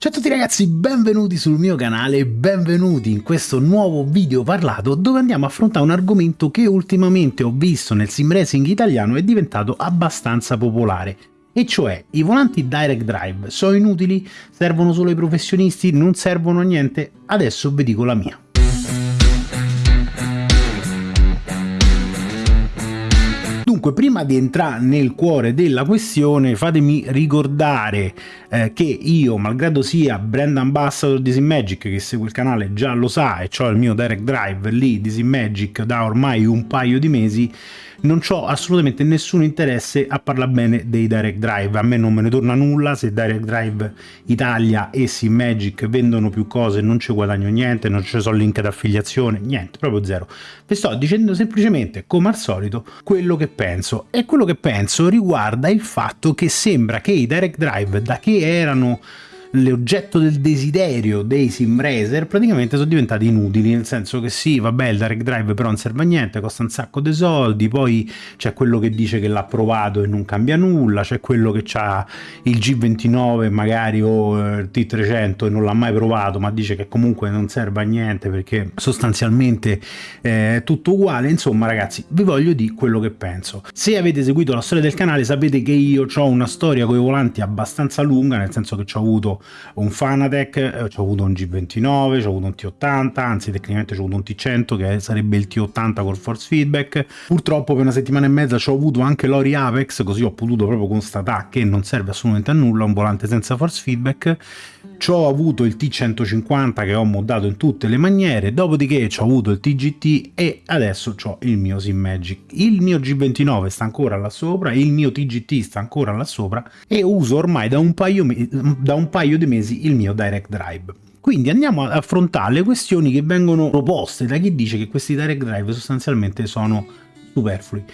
Ciao a tutti ragazzi, benvenuti sul mio canale, benvenuti in questo nuovo video parlato dove andiamo a affrontare un argomento che ultimamente ho visto nel sim racing italiano è diventato abbastanza popolare e cioè i volanti direct drive sono inutili, servono solo ai professionisti, non servono a niente, adesso vi dico la mia. Dunque, prima di entrare nel cuore della questione, fatemi ricordare eh, che io, malgrado sia brand ambassador di Simmagic, che segue il canale già lo sa, e ho il mio direct drive lì di Simmagic da ormai un paio di mesi, non ho assolutamente nessun interesse a parlare bene dei direct drive, a me non me ne torna nulla, se direct drive Italia e Magic vendono più cose non ci guadagno niente, non ci sono link d'affiliazione, niente, proprio zero. Vi sto dicendo semplicemente, come al solito, quello che penso. E quello che penso riguarda il fatto che sembra che i direct drive da che erano l'oggetto del desiderio dei sim racer praticamente sono diventati inutili, nel senso che sì, vabbè, il direct drive però non serve a niente, costa un sacco di soldi, poi c'è quello che dice che l'ha provato e non cambia nulla, c'è quello che ha il G29 magari o il T300 e non l'ha mai provato, ma dice che comunque non serve a niente perché sostanzialmente eh, è tutto uguale, insomma ragazzi, vi voglio dire quello che penso. Se avete seguito la storia del canale sapete che io ho una storia con i volanti abbastanza lunga, nel senso che ho avuto un Fanatec, eh, ho avuto un G29, ho avuto un T80, anzi tecnicamente ho avuto un T100 che sarebbe il T80 col force feedback. Purtroppo per una settimana e mezza ho avuto anche l'Ori Apex, così ho potuto proprio constatare che non serve assolutamente a nulla un volante senza force feedback ci ho avuto il T150 che ho moddato in tutte le maniere, dopodiché ci ho avuto il TGT e adesso ho il mio Simmagic. Il mio G29 sta ancora là sopra, il mio TGT sta ancora là sopra e uso ormai da un paio, da un paio di mesi il mio Direct Drive. Quindi andiamo ad affrontare le questioni che vengono proposte da chi dice che questi Direct Drive sostanzialmente sono superflui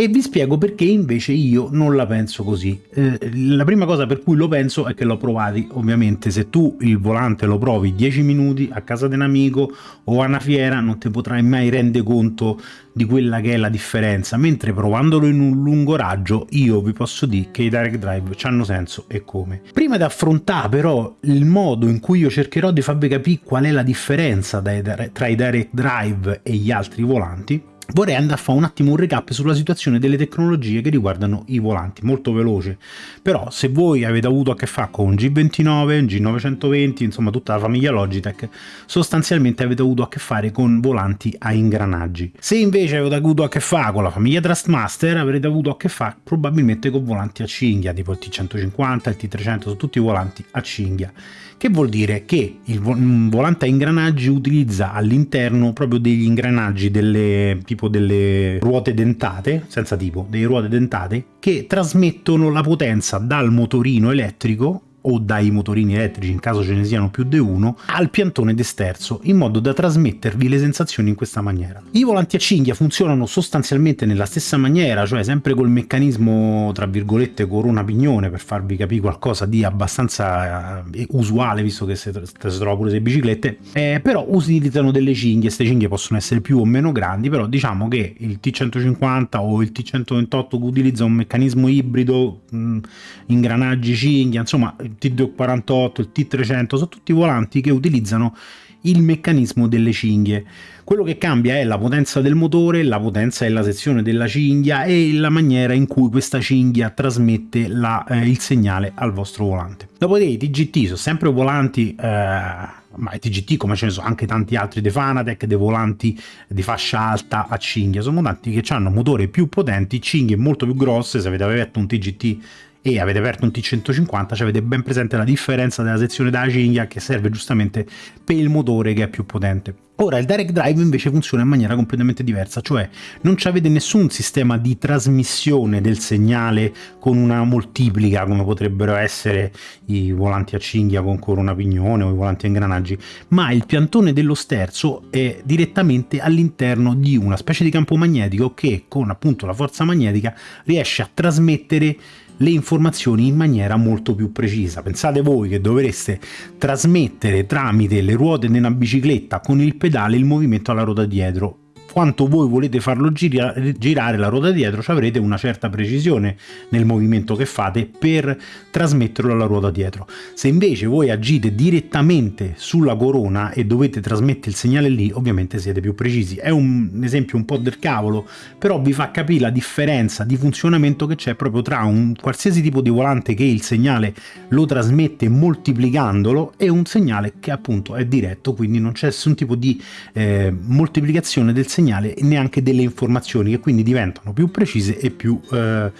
e vi spiego perché invece io non la penso così. Eh, la prima cosa per cui lo penso è che l'ho provati, ovviamente se tu il volante lo provi 10 minuti a casa di un amico o a una fiera non ti potrai mai rendere conto di quella che è la differenza, mentre provandolo in un lungo raggio io vi posso dire che i direct drive hanno senso e come. Prima di affrontare però il modo in cui io cercherò di farvi capire qual è la differenza tra i direct drive e gli altri volanti, vorrei andare a fare un attimo un recap sulla situazione delle tecnologie che riguardano i volanti, molto veloce. Però se voi avete avuto a che fare con un G29, un G920, insomma tutta la famiglia Logitech, sostanzialmente avete avuto a che fare con volanti a ingranaggi. Se invece avete avuto a che fare con la famiglia Trustmaster, avrete avuto a che fare probabilmente con volanti a cinghia, tipo il T150, il T300, sono tutti volanti a cinghia che vuol dire che il volante a ingranaggi utilizza all'interno proprio degli ingranaggi delle, tipo delle ruote dentate, senza tipo, delle ruote dentate, che trasmettono la potenza dal motorino elettrico o dai motorini elettrici in caso ce ne siano più di uno al piantone d'esterzo in modo da trasmettervi le sensazioni in questa maniera. I volanti a cinghia funzionano sostanzialmente nella stessa maniera cioè sempre col meccanismo tra virgolette corona pignone per farvi capire qualcosa di abbastanza eh, usuale visto che si, trova pure le biciclette eh, però utilizzano delle cinghie, queste cinghie possono essere più o meno grandi però diciamo che il T150 o il T128 che utilizza un meccanismo ibrido mh, ingranaggi cinghia insomma il T248, il T300, sono tutti volanti che utilizzano il meccanismo delle cinghie. Quello che cambia è la potenza del motore, la potenza della sezione della cinghia e la maniera in cui questa cinghia trasmette la, eh, il segnale al vostro volante. Dopodiché i TGT sono sempre volanti, eh, ma i TGT come ce ne sono anche tanti altri dei Fanatec, dei volanti di fascia alta a cinghia, sono volanti che hanno motori più potenti, cinghie molto più grosse, se avete aperto un TGT e avete aperto un T150 cioè avete ben presente la differenza della sezione della cinghia che serve giustamente per il motore che è più potente. Ora il direct drive invece funziona in maniera completamente diversa, cioè non avete nessun sistema di trasmissione del segnale con una moltiplica come potrebbero essere i volanti a cinghia con corona pignone o i volanti a ingranaggi, ma il piantone dello sterzo è direttamente all'interno di una specie di campo magnetico che con appunto la forza magnetica riesce a trasmettere le informazioni in maniera molto più precisa. Pensate voi che dovreste trasmettere tramite le ruote di una bicicletta con il pedale il movimento alla ruota dietro quanto voi volete farlo gira girare la ruota dietro ci avrete una certa precisione nel movimento che fate per trasmetterlo alla ruota dietro. Se invece voi agite direttamente sulla corona e dovete trasmettere il segnale lì, ovviamente siete più precisi. È un esempio un po' del cavolo, però vi fa capire la differenza di funzionamento che c'è proprio tra un qualsiasi tipo di volante che il segnale lo trasmette moltiplicandolo e un segnale che appunto è diretto, quindi non c'è nessun tipo di eh, moltiplicazione del segnale e neanche delle informazioni che quindi diventano più precise e più eh,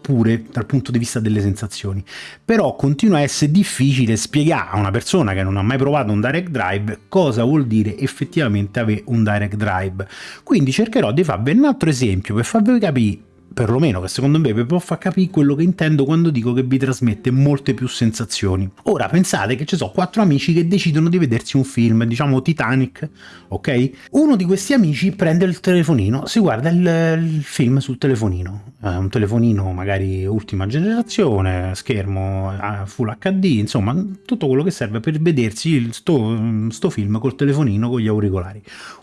pure dal punto di vista delle sensazioni. Però continua a essere difficile spiegare a una persona che non ha mai provato un direct drive cosa vuol dire effettivamente avere un direct drive. Quindi cercherò di farvi un altro esempio per farvi capire perlomeno che secondo me vi può far capire quello che intendo quando dico che vi trasmette molte più sensazioni. Ora pensate che ci sono quattro amici che decidono di vedersi un film, diciamo Titanic, ok? Uno di questi amici prende il telefonino, si guarda il, il film sul telefonino, eh, un telefonino magari ultima generazione, schermo eh, full HD, insomma tutto quello che serve per vedersi sto, sto film col telefonino con gli auricolari.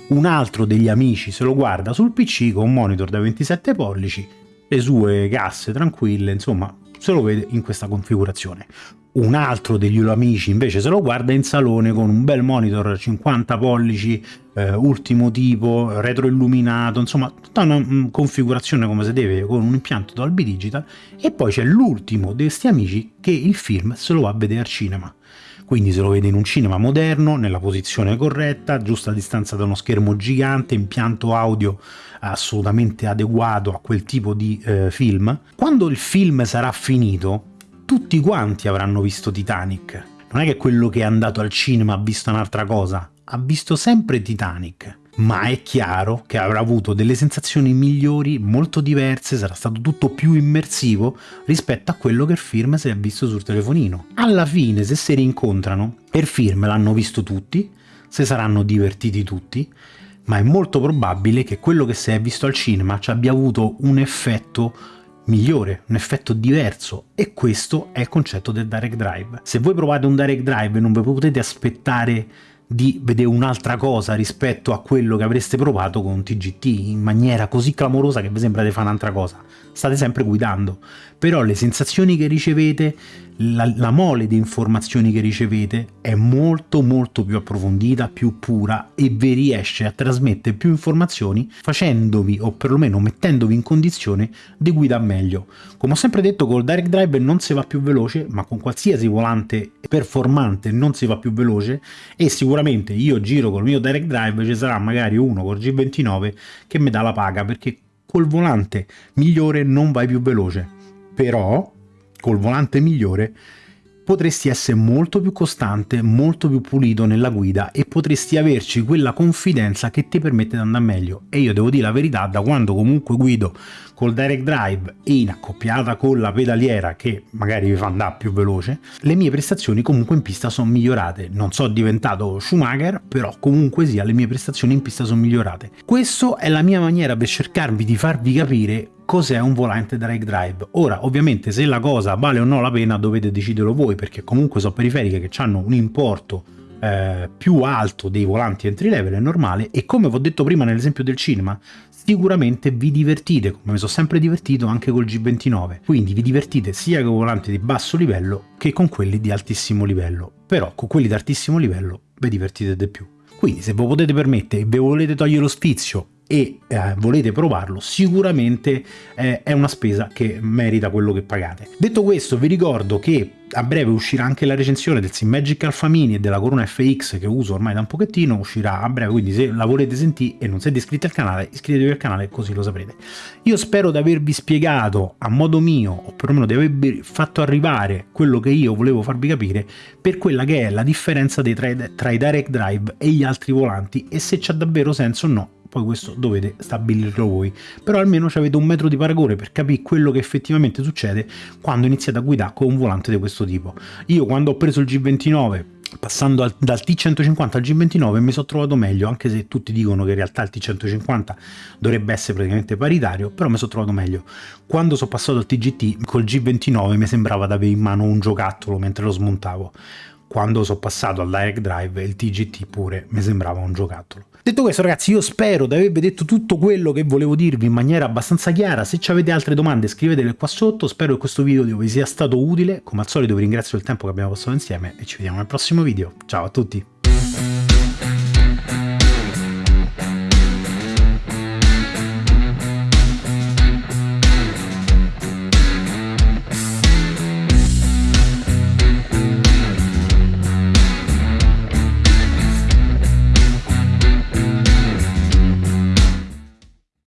Un altro degli amici se lo guarda sul PC con un monitor da 27 pollici le sue casse tranquille, insomma, se lo vede in questa configurazione. Un altro degli amici invece se lo guarda in salone con un bel monitor 50 pollici, eh, ultimo tipo, retroilluminato, insomma tutta una um, configurazione come si deve con un impianto Dolby Digital e poi c'è l'ultimo di questi amici che il film se lo va a vedere al cinema quindi se lo vede in un cinema moderno, nella posizione corretta, giusta distanza da uno schermo gigante, impianto audio assolutamente adeguato a quel tipo di eh, film. Quando il film sarà finito, tutti quanti avranno visto Titanic. Non è che quello che è andato al cinema ha visto un'altra cosa, ha visto sempre Titanic ma è chiaro che avrà avuto delle sensazioni migliori, molto diverse, sarà stato tutto più immersivo rispetto a quello che il film si è visto sul telefonino. Alla fine, se si rincontrano, il film l'hanno visto tutti, si saranno divertiti tutti, ma è molto probabile che quello che si è visto al cinema ci abbia avuto un effetto migliore, un effetto diverso e questo è il concetto del direct drive. Se voi provate un direct drive non vi potete aspettare di vedere un'altra cosa rispetto a quello che avreste provato con TGT in maniera così clamorosa che vi sembra di fare un'altra cosa. State sempre guidando, però le sensazioni che ricevete la, la, mole di informazioni che ricevete è molto molto più approfondita, più pura e vi riesce a trasmettere più informazioni facendovi o perlomeno mettendovi in condizione di guidare meglio. Come ho sempre detto col Direct Drive non si va più veloce ma con qualsiasi volante performante non si va più veloce e sicuramente io giro col mio Direct Drive ci sarà magari uno col G29 che mi dà la paga perché col volante migliore non vai più veloce però col volante migliore potresti essere molto più costante, molto più pulito nella guida e potresti averci quella confidenza che ti permette di andare meglio. E io devo dire la verità, da quando comunque guido col direct drive e in accoppiata con la pedaliera che magari vi fa andare più veloce, le mie prestazioni comunque in pista sono migliorate. Non sono diventato Schumacher, però comunque sia le mie prestazioni in pista sono migliorate. Questa è la mia maniera per cercarvi di farvi capire cos'è un volante direct drive. Ora, ovviamente, se la cosa vale o no la pena dovete deciderlo voi, perché comunque sono periferiche che hanno un importo eh, più alto dei volanti entry level è normale. E come vi ho detto prima nell'esempio del cinema sicuramente vi divertite come mi sono sempre divertito anche col G29 quindi vi divertite sia con volanti di basso livello che con quelli di altissimo livello. Però con quelli di altissimo livello vi divertite di più. Quindi se voi potete permettere e vi volete togliere lo sfizio e eh, volete provarlo sicuramente eh, è una spesa che merita quello che pagate detto questo vi ricordo che a breve uscirà anche la recensione del Simmagic Alpha Mini e della Corona FX che uso ormai da un pochettino, uscirà a breve, quindi se la volete sentire e non siete iscritti al canale, iscrivetevi al canale così lo saprete. Io spero di avervi spiegato a modo mio, o perlomeno di avervi fatto arrivare quello che io volevo farvi capire per quella che è la differenza tra i direct drive e gli altri volanti e se c'ha davvero senso o no poi questo dovete stabilirlo voi, però almeno avete un metro di paragone per capire quello che effettivamente succede quando iniziate a guidare con un volante di questo tipo. Io quando ho preso il G29 passando al, dal T150 al G29 mi sono trovato meglio anche se tutti dicono che in realtà il T150 dovrebbe essere praticamente paritario però mi sono trovato meglio. Quando sono passato al TGT col G29 mi sembrava di avere in mano un giocattolo mentre lo smontavo quando sono passato al Direct Drive il TGT pure mi sembrava un giocattolo. Detto questo ragazzi io spero di avervi detto tutto quello che volevo dirvi in maniera abbastanza chiara, se avete altre domande scrivetele qua sotto, spero che questo video vi sia stato utile, come al solito vi ringrazio del tempo che abbiamo passato insieme e ci vediamo nel prossimo video, ciao a tutti!